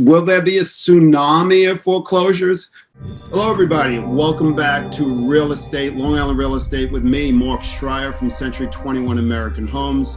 Will there be a tsunami of foreclosures? Hello, everybody. Welcome back to Real Estate, Long Island Real Estate with me, Mark Schreier from Century 21 American Homes.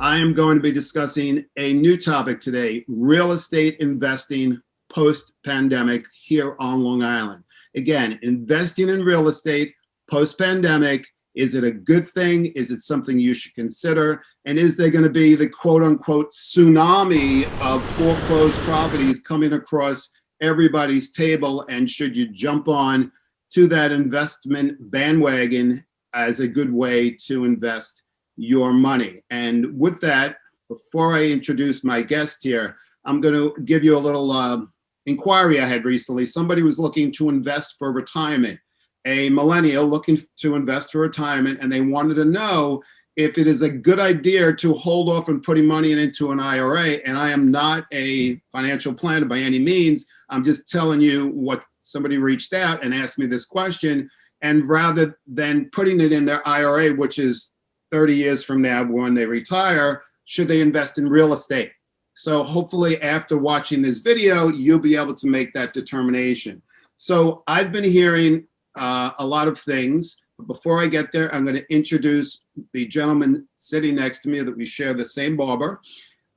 I am going to be discussing a new topic today, real estate investing post-pandemic here on Long Island. Again, investing in real estate post-pandemic, is it a good thing? Is it something you should consider? And is there going to be the quote unquote tsunami of foreclosed properties coming across everybody's table? And should you jump on to that investment bandwagon as a good way to invest your money? And with that, before I introduce my guest here, I'm going to give you a little uh, inquiry I had recently. Somebody was looking to invest for retirement a millennial looking to invest for retirement and they wanted to know if it is a good idea to hold off on putting money into an IRA. And I am not a financial planner by any means. I'm just telling you what somebody reached out and asked me this question. And rather than putting it in their IRA, which is 30 years from now when they retire, should they invest in real estate? So hopefully after watching this video, you'll be able to make that determination. So I've been hearing uh, a lot of things. But before I get there, I'm going to introduce the gentleman sitting next to me that we share the same barber.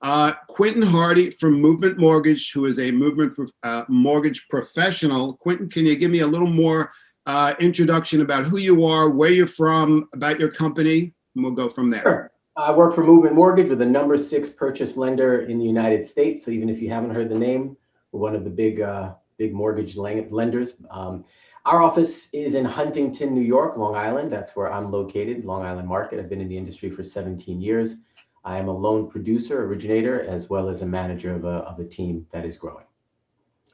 Uh, Quentin Hardy from Movement Mortgage, who is a movement uh, mortgage professional. Quentin, can you give me a little more uh, introduction about who you are, where you're from, about your company, and we'll go from there. Sure. I work for Movement Mortgage. with the number six purchase lender in the United States. So even if you haven't heard the name, we're one of the big, uh, big mortgage lenders. Um, our office is in Huntington, New York, Long Island. That's where I'm located, Long Island Market. I've been in the industry for 17 years. I am a loan producer, originator, as well as a manager of a, of a team that is growing.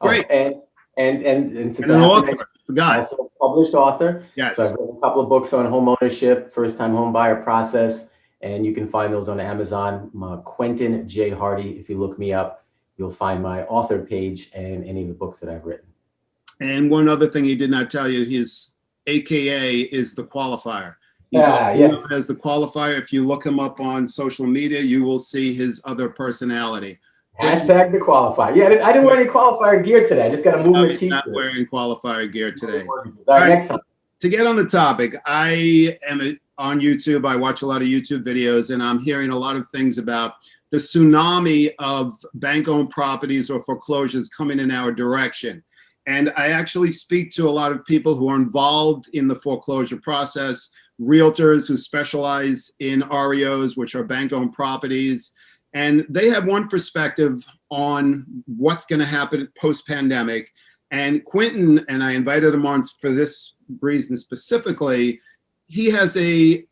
Oh, Great. Oh, and and and, and, and an author. Forgot. Also a published author. Yes. So I've written a couple of books on home ownership, first time home buyer process, and you can find those on Amazon. Uh, Quentin J. Hardy. If you look me up, you'll find my author page and any of the books that I've written. And one other thing he did not tell you, his AKA is the qualifier. He's yeah, yes. as the qualifier. If you look him up on social media, you will see his other personality. Hashtag the qualifier. Yeah, I didn't, I didn't wear any qualifier gear today. I just got a movement t-shirt. Not wearing qualifier gear today. All right, next time. To get on the topic, I am on YouTube. I watch a lot of YouTube videos, and I'm hearing a lot of things about the tsunami of bank-owned properties or foreclosures coming in our direction. And I actually speak to a lot of people who are involved in the foreclosure process, realtors who specialize in REOs, which are bank-owned properties. And they have one perspective on what's gonna happen post-pandemic. And Quentin, and I invited him on for this reason specifically, he has a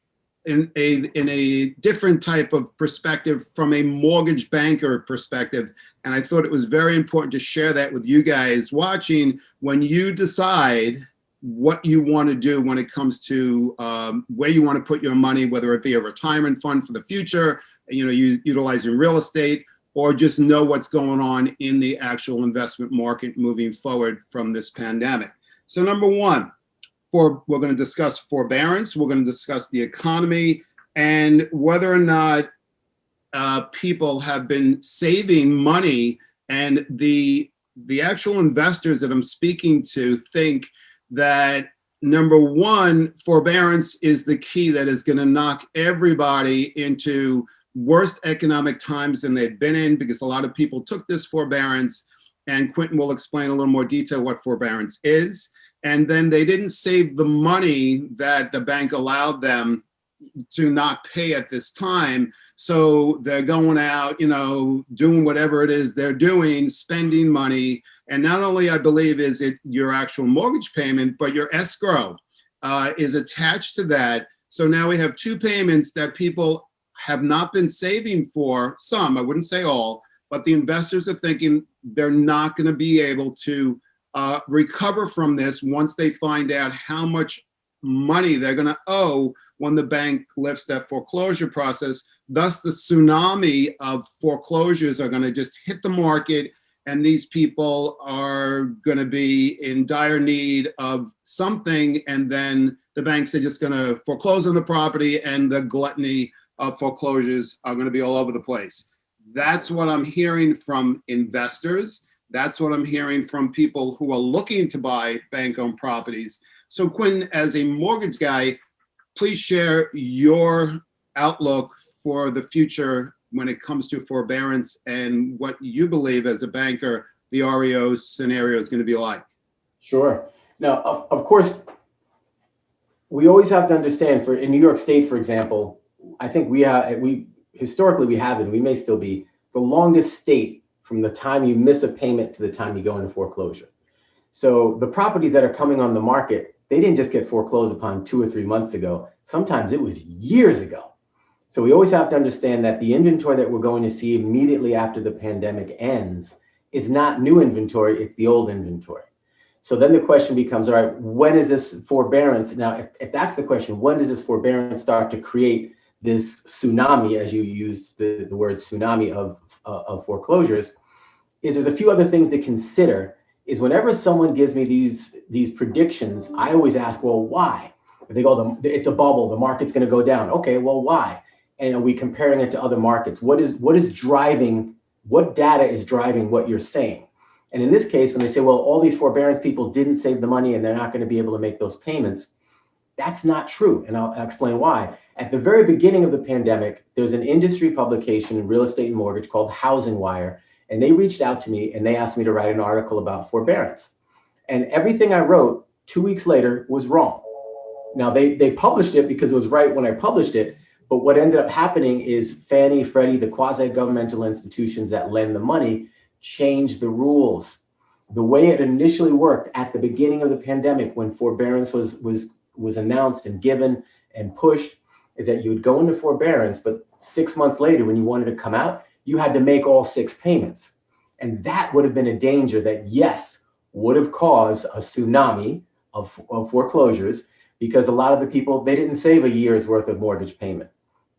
in a in a different type of perspective from a mortgage banker perspective and I thought it was very important to share that with you guys watching when you decide what you want to do when it comes to um, where you want to put your money, whether it be a retirement fund for the future, you know, you utilizing real estate, or just know what's going on in the actual investment market moving forward from this pandemic. So number one, for we're going to discuss forbearance, we're going to discuss the economy, and whether or not uh, people have been saving money and the the actual investors that I'm speaking to think that number one, forbearance is the key that is going to knock everybody into worst economic times than they've been in because a lot of people took this forbearance and Quentin will explain a little more detail what forbearance is. And then they didn't save the money that the bank allowed them to not pay at this time. So they're going out, you know, doing whatever it is they're doing, spending money. And not only, I believe, is it your actual mortgage payment, but your escrow uh, is attached to that. So now we have two payments that people have not been saving for, some, I wouldn't say all, but the investors are thinking they're not going to be able to uh, recover from this once they find out how much money they're going to owe when the bank lifts that foreclosure process. Thus, the tsunami of foreclosures are going to just hit the market and these people are going to be in dire need of something and then the banks are just going to foreclose on the property and the gluttony of foreclosures are going to be all over the place. That's what I'm hearing from investors. That's what I'm hearing from people who are looking to buy bank-owned properties. So Quinn, as a mortgage guy, please share your outlook for the future when it comes to forbearance and what you believe as a banker the REO scenario is going to be like. Sure. Now, of, of course, we always have to understand for in New York State, for example, I think we have, we historically we have and we may still be the longest state from the time you miss a payment to the time you go into foreclosure. So the properties that are coming on the market, they didn't just get foreclosed upon two or three months ago. Sometimes it was years ago. So we always have to understand that the inventory that we're going to see immediately after the pandemic ends is not new inventory, it's the old inventory. So then the question becomes, all right, when is this forbearance? Now, if, if that's the question, when does this forbearance start to create this tsunami, as you used the, the word tsunami of, uh, of foreclosures, is there's a few other things to consider is whenever someone gives me these, these predictions, I always ask, well, why? They go, the it's a bubble, the market's gonna go down. Okay, well, why? And are we comparing it to other markets? What is, what is driving, what data is driving what you're saying? And in this case, when they say, well, all these forbearance people didn't save the money and they're not gonna be able to make those payments, that's not true. And I'll explain why. At the very beginning of the pandemic, there's an industry publication in real estate and mortgage called Housing Wire. And they reached out to me and they asked me to write an article about forbearance. And everything I wrote two weeks later was wrong. Now they, they published it because it was right when I published it, but what ended up happening is Fannie, Freddie, the quasi-governmental institutions that lend the money changed the rules. The way it initially worked at the beginning of the pandemic when forbearance was, was, was announced and given and pushed is that you would go into forbearance, but six months later when you wanted to come out, you had to make all six payments. And that would have been a danger that yes, would have caused a tsunami of, of foreclosures because a lot of the people, they didn't save a year's worth of mortgage payment.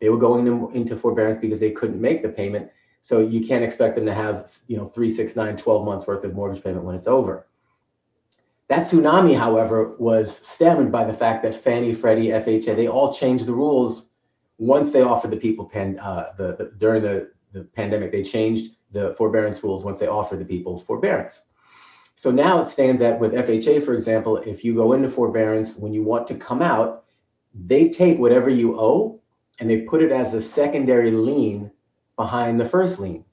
They were going into forbearance because they couldn't make the payment. So you can't expect them to have, you know, three, six, nine, 12 months worth of mortgage payment when it's over. That tsunami, however, was stemmed by the fact that Fannie, Freddie, FHA, they all changed the rules once they offered the people pen, uh, the, the, during the, the pandemic, they changed the forbearance rules once they offered the people forbearance. So now it stands that with FHA, for example, if you go into forbearance, when you want to come out, they take whatever you owe and they put it as a secondary lien behind the first lien.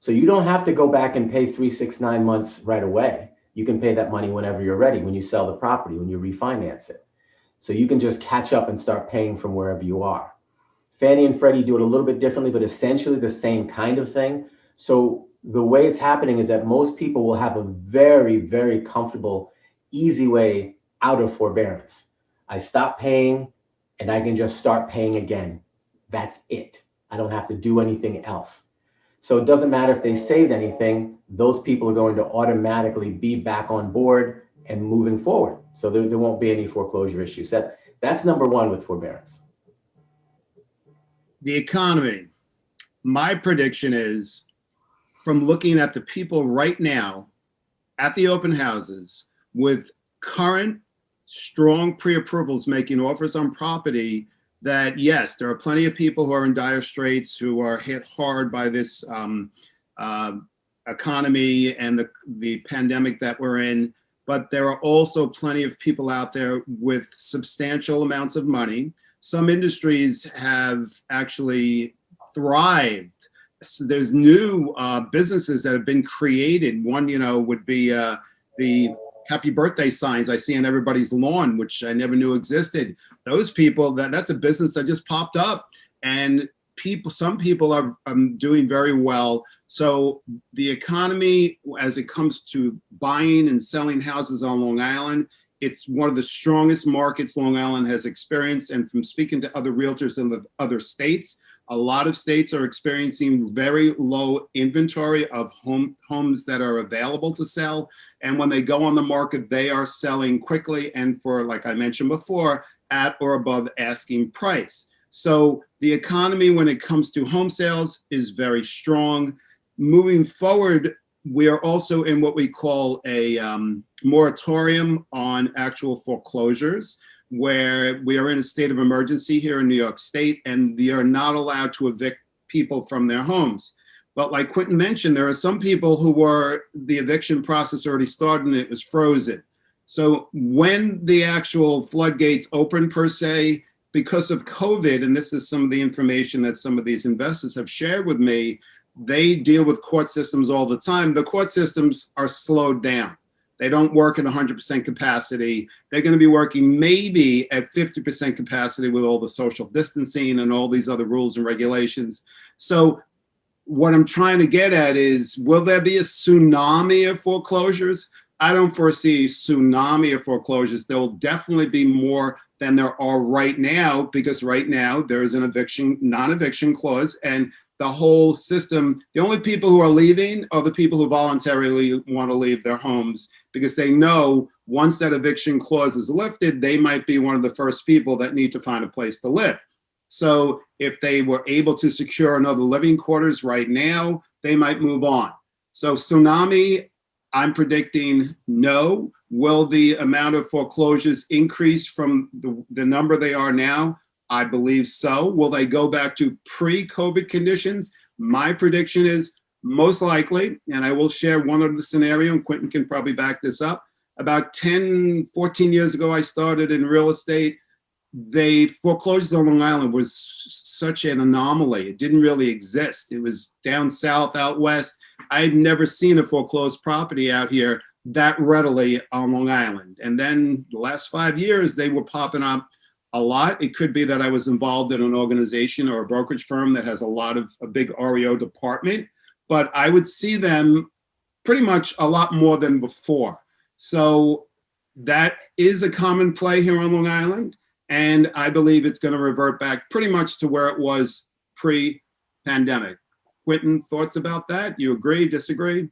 So you don't have to go back and pay three, six, nine months right away. You can pay that money whenever you're ready, when you sell the property, when you refinance it. So you can just catch up and start paying from wherever you are. Fannie and Freddie do it a little bit differently, but essentially the same kind of thing. So the way it's happening is that most people will have a very, very comfortable, easy way out of forbearance. I stop paying and I can just start paying again. That's it. I don't have to do anything else. So it doesn't matter if they saved anything, those people are going to automatically be back on board and moving forward. So there, there won't be any foreclosure issues. That, that's number one with forbearance. The economy. My prediction is from looking at the people right now at the open houses with current strong pre-approvals making offers on property that yes, there are plenty of people who are in dire straits who are hit hard by this um, uh, economy and the, the pandemic that we're in. But there are also plenty of people out there with substantial amounts of money. Some industries have actually thrived. So there's new uh, businesses that have been created. One, you know, would be uh, the happy birthday signs I see on everybody's lawn, which I never knew existed. Those people, that that's a business that just popped up and people, some people are um, doing very well. So the economy, as it comes to buying and selling houses on Long Island, it's one of the strongest markets Long Island has experienced. And from speaking to other realtors in the other states, a lot of states are experiencing very low inventory of home homes that are available to sell. And when they go on the market, they are selling quickly and for, like I mentioned before, at or above asking price. So the economy when it comes to home sales is very strong. Moving forward, we are also in what we call a um, moratorium on actual foreclosures where we are in a state of emergency here in New York State and they are not allowed to evict people from their homes. But like Quentin mentioned, there are some people who were, the eviction process already started and it was frozen. So when the actual floodgates open per se, because of COVID, and this is some of the information that some of these investors have shared with me, they deal with court systems all the time. The court systems are slowed down. They don't work at 100% capacity. They're going to be working maybe at 50% capacity with all the social distancing and all these other rules and regulations. So what I'm trying to get at is, will there be a tsunami of foreclosures? I don't foresee a tsunami of foreclosures. There will definitely be more than there are right now, because right now there is an eviction, non-eviction clause, and the whole system, the only people who are leaving are the people who voluntarily want to leave their homes because they know once that eviction clause is lifted, they might be one of the first people that need to find a place to live. So if they were able to secure another living quarters right now, they might move on. So tsunami, I'm predicting no. Will the amount of foreclosures increase from the, the number they are now? I believe so. Will they go back to pre-COVID conditions? My prediction is most likely, and I will share one of the scenario, and Quentin can probably back this up. About 10, 14 years ago, I started in real estate. They foreclosures on Long Island was such an anomaly. It didn't really exist. It was down south, out west. I'd never seen a foreclosed property out here that readily on Long Island. And then the last five years, they were popping up a lot. It could be that I was involved in an organization or a brokerage firm that has a lot of a big REO department, but I would see them pretty much a lot more than before. So that is a common play here on Long Island. And I believe it's going to revert back pretty much to where it was pre-pandemic. Quentin, thoughts about that? You agree, disagree?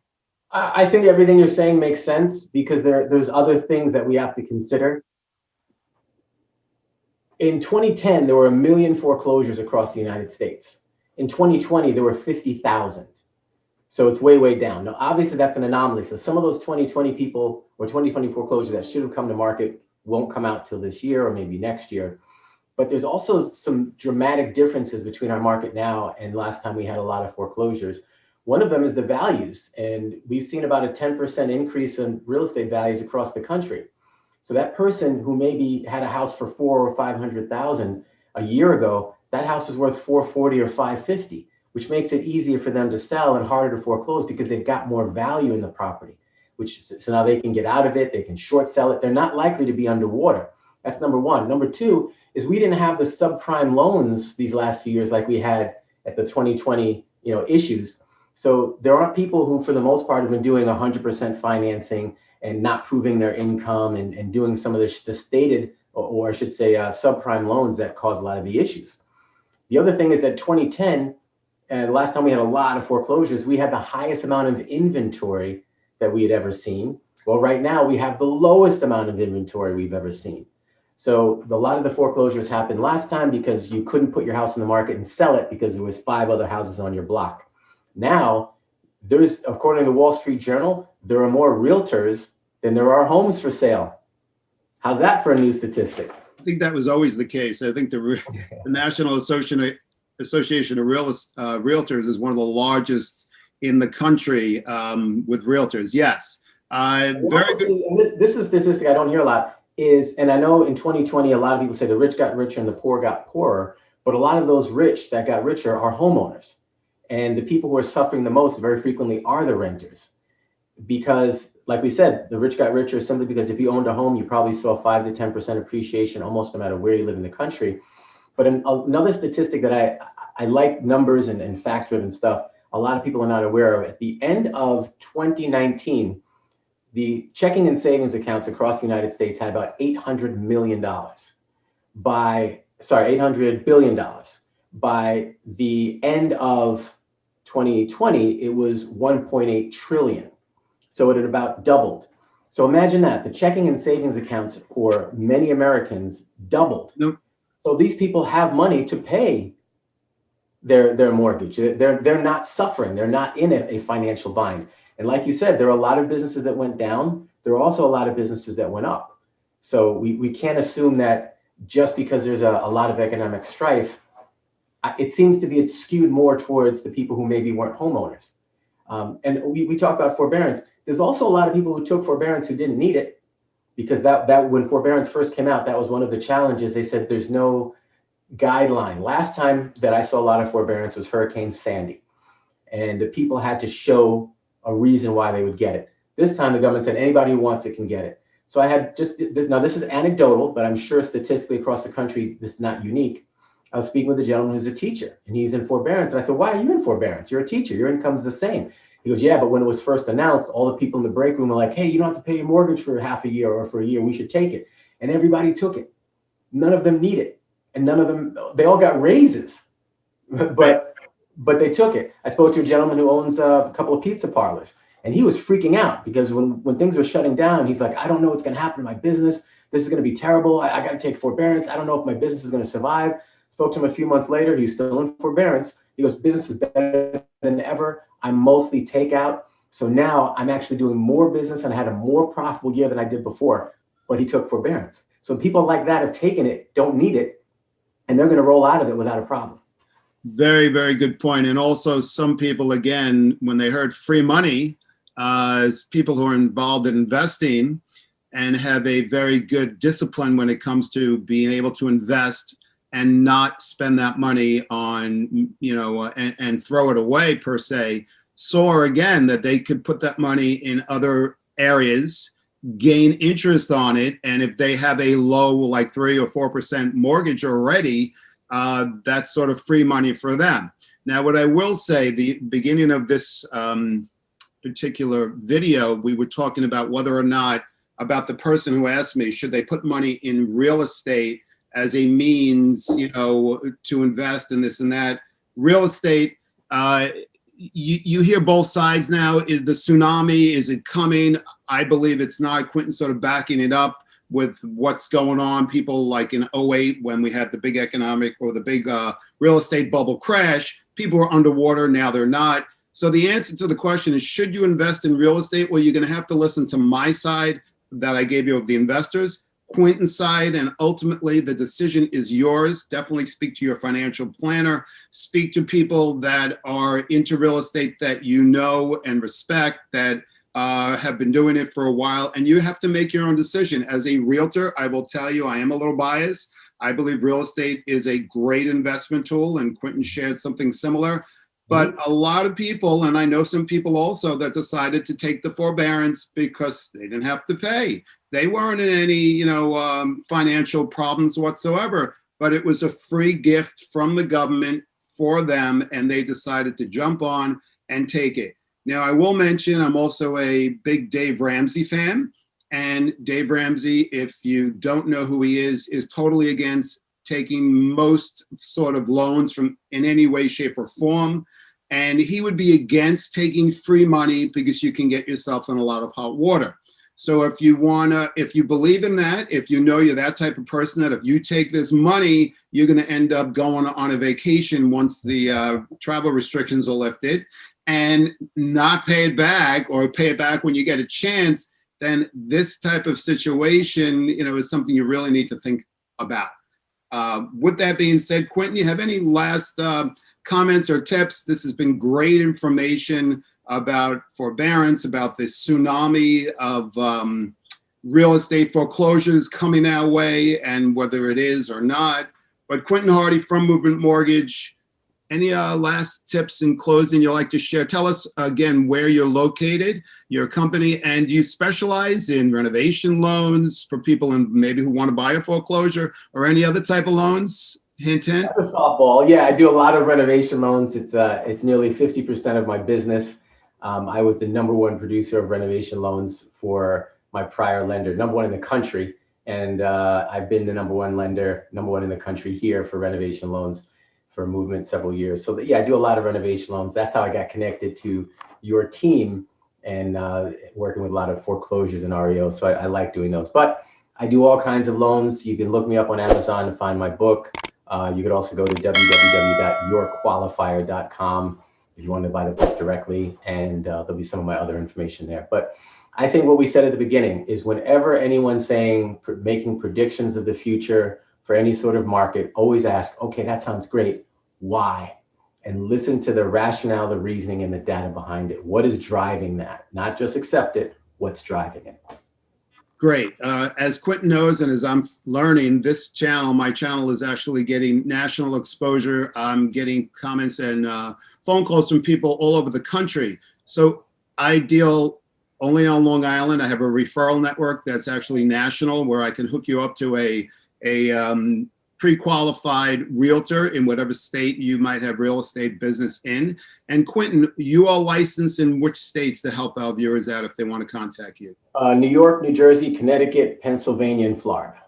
I think everything you're saying makes sense because there, there's other things that we have to consider. In 2010, there were a million foreclosures across the United States. In 2020, there were 50,000. So it's way, way down. Now, obviously, that's an anomaly. So some of those 2020 people or 2020 foreclosures that should have come to market won't come out till this year or maybe next year. But there's also some dramatic differences between our market now and last time we had a lot of foreclosures. One of them is the values. And we've seen about a 10% increase in real estate values across the country. So that person who maybe had a house for four or 500,000 a year ago, that house is worth 440 or 550, which makes it easier for them to sell and harder to foreclose because they've got more value in the property, which so now they can get out of it. They can short sell it. They're not likely to be underwater. That's number one. Number two is we didn't have the subprime loans these last few years like we had at the 2020 you know issues. So there aren't people who, for the most part, have been doing 100% financing and not proving their income and, and doing some of the, the stated, or, or, I should say, uh, subprime loans that cause a lot of the issues. The other thing is that 2010, and uh, last time we had a lot of foreclosures, we had the highest amount of inventory that we had ever seen. Well, right now we have the lowest amount of inventory we've ever seen. So a lot of the foreclosures happened last time because you couldn't put your house in the market and sell it because there was five other houses on your block. Now, there's, according to Wall Street Journal, there are more realtors than there are homes for sale. How's that for a new statistic? I think that was always the case. I think the, the National Association, Association of Real, uh, Realtors is one of the largest in the country um, with realtors. Yes. Uh, very good. This, is statistic I don't hear a lot is, and I know in 2020, a lot of people say the rich got richer and the poor got poorer, but a lot of those rich that got richer are homeowners. And the people who are suffering the most very frequently are the renters. Because like we said, the rich got richer simply because if you owned a home, you probably saw five to 10% appreciation almost no matter where you live in the country. But an, another statistic that I, I like numbers and, and fact driven stuff, a lot of people are not aware of. At the end of 2019, the checking and savings accounts across the United States had about $800 million by, sorry, $800 billion. By the end of 2020, it was 1.8 trillion. So it had about doubled. So imagine that the checking and savings accounts for many Americans doubled. Nope. So these people have money to pay their their mortgage. They're they're not suffering. They're not in a, a financial bind. And like you said, there are a lot of businesses that went down. There are also a lot of businesses that went up. So we, we can't assume that just because there's a, a lot of economic strife, it seems to be it's skewed more towards the people who maybe weren't homeowners. Um, and we, we talk about forbearance. There's also a lot of people who took forbearance who didn't need it because that, that when forbearance first came out, that was one of the challenges. They said there's no guideline. Last time that I saw a lot of forbearance was Hurricane Sandy. And the people had to show a reason why they would get it. This time the government said anybody who wants it can get it. So I had just this, now this is anecdotal, but I'm sure statistically across the country, this is not unique. I was speaking with a gentleman who's a teacher and he's in forbearance. And I said, why are you in forbearance? You're a teacher, your income's the same. He goes, yeah, but when it was first announced, all the people in the break room were like, hey, you don't have to pay your mortgage for half a year or for a year. We should take it. And everybody took it. None of them need it. And none of them, they all got raises, but but they took it. I spoke to a gentleman who owns a couple of pizza parlors and he was freaking out because when, when things were shutting down, he's like, I don't know what's going to happen to my business. This is going to be terrible. I, I got to take forbearance. I don't know if my business is going to survive. Spoke to him a few months later. He's still in forbearance. He goes, business is better than ever. I'm mostly takeout. So now I'm actually doing more business and I had a more profitable year than I did before, but he took forbearance. So people like that have taken it, don't need it, and they're going to roll out of it without a problem. Very, very good point. And also some people, again, when they heard free money, uh, people who are involved in investing and have a very good discipline when it comes to being able to invest and not spend that money on, you know, and, and throw it away per se, saw again that they could put that money in other areas, gain interest on it. And if they have a low, like three or 4% mortgage already, uh, that's sort of free money for them. Now, what I will say, the beginning of this um, particular video, we were talking about whether or not, about the person who asked me, should they put money in real estate as a means, you know, to invest in this and that. Real estate, uh, you, you hear both sides now. Is the tsunami, is it coming? I believe it's not. Quentin sort of backing it up with what's going on. People like in 08 when we had the big economic or the big uh, real estate bubble crash, people were underwater, now they're not. So the answer to the question is, should you invest in real estate? Well, you're gonna have to listen to my side that I gave you of the investors point inside and ultimately the decision is yours. Definitely speak to your financial planner, speak to people that are into real estate that you know and respect that uh, have been doing it for a while and you have to make your own decision. As a realtor, I will tell you, I am a little biased. I believe real estate is a great investment tool and Quentin shared something similar. But mm-hmm. a lot of people, and I know some people also that decided to take the forbearance because they didn't have to pay. They weren't in any, you know, um, financial problems whatsoever, but it was a free gift from the government for them and they decided to jump on and take it. Now, I will mention I'm also a big Dave Ramsey fan. And Dave Ramsey, if you don't know who he is, is totally against taking most sort of loans from in any way, shape, or form. And he would be against taking free money because you can get yourself in a lot of hot water. So if you wanna, if you believe in that, if you know you're that type of person that if you take this money, you're gonna end up going on a vacation once the uh, travel restrictions are lifted and not pay it back or pay it back when you get a chance, then this type of situation, you know, is something you really need to think about. Uh, with that being said, Quentin, you have any last uh, comments or tips? This has been great information about forbearance, about this tsunami of um, real estate foreclosures coming our way and whether it is or not. But Quentin Hardy from Movement Mortgage, any uh, last tips in closing you'd like to share? Tell us again where you're located, your company, and you specialize in renovation loans for people and maybe who want to buy a foreclosure or any other type of loans? Hint, hint. That's a softball. Yeah, I do a lot of renovation loans. It's uh, it's nearly 50% of my business. Um, I was the number one producer of renovation loans for my prior lender, number one in the country. And uh, I've been the number one lender, number one in the country here for renovation loans for movement several years. So yeah, I do a lot of renovation loans. That's how I got connected to your team and uh, working with a lot of foreclosures and REO. So I, I, like doing those. But I do all kinds of loans. You can look me up on Amazon to find my book. Uh, you could also go to www.yourqualifier.com if you want to buy the book directly, and uh, there'll be some of my other information there. But I think what we said at the beginning is whenever anyone's saying, making predictions of the future for any sort of market, always ask, okay, that sounds great. why and listen to the rationale, the reasoning, and the data behind it. What is driving that? Not just accept it, what's driving it? Great. Uh, as Quentin knows, and as I'm learning, this channel, my channel is actually getting national exposure. I'm getting comments and uh, phone calls from people all over the country. So I deal only on Long Island. I have a referral network that's actually national where I can hook you up to a, a um, pre-qualified realtor in whatever state you might have real estate business in. And Quentin, you are licensed in which states to help our viewers out if they want to contact you? Uh, New York, New Jersey, Connecticut, Pennsylvania, and Florida.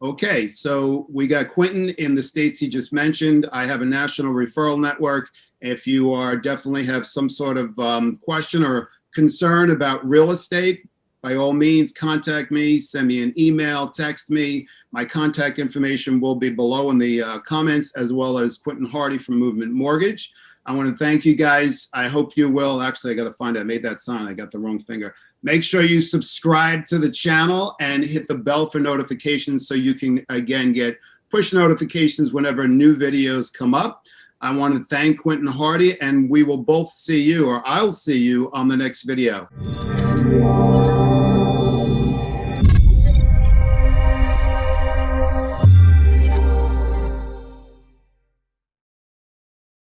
Okay, so we got Quentin in the states he just mentioned. I have a national referral network. If you are definitely have some sort of um, question or concern about real estate, by all means, contact me, send me an email, text me. My contact information will be below in the uh, comments, as well as Quentin Hardy from Movement Mortgage. I want to thank you guys. I hope you will. Actually, I got to find. I made that sign. I got the wrong finger. Make sure you subscribe to the channel and hit the bell for notifications so you can, again, get push notifications whenever new videos come up. I want to thank Quentin Hardy, and we will both see you, or I'll see you on the next video.